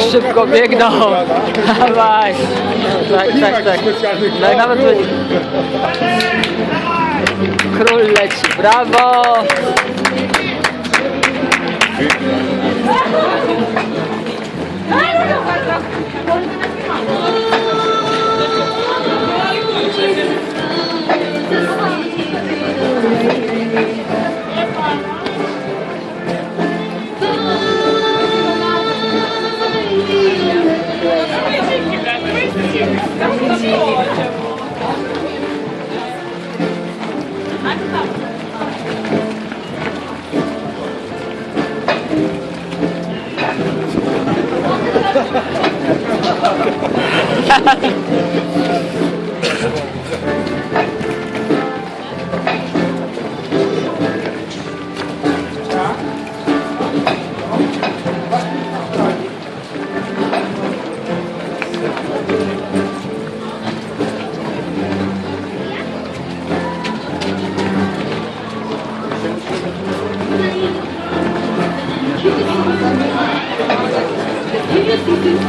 Jak szybko biegną! Dawaj! Tak, tak, tak. No, nawet Król leci, brawo!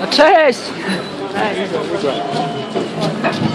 No cześć! No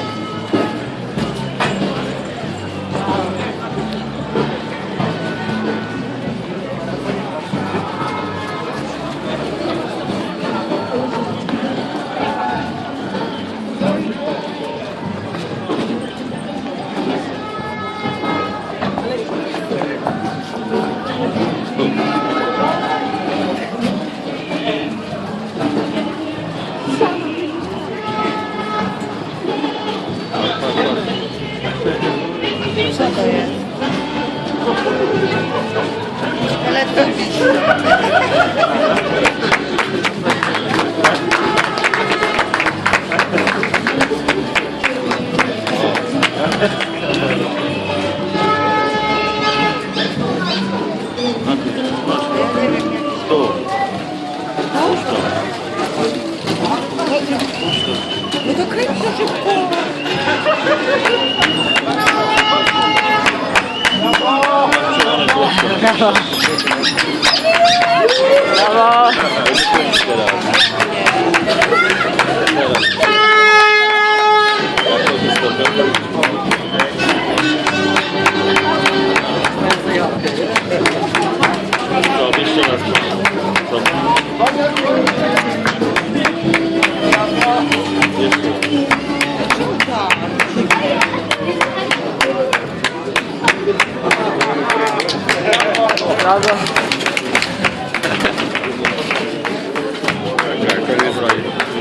Bravo. Bravo. 高哥。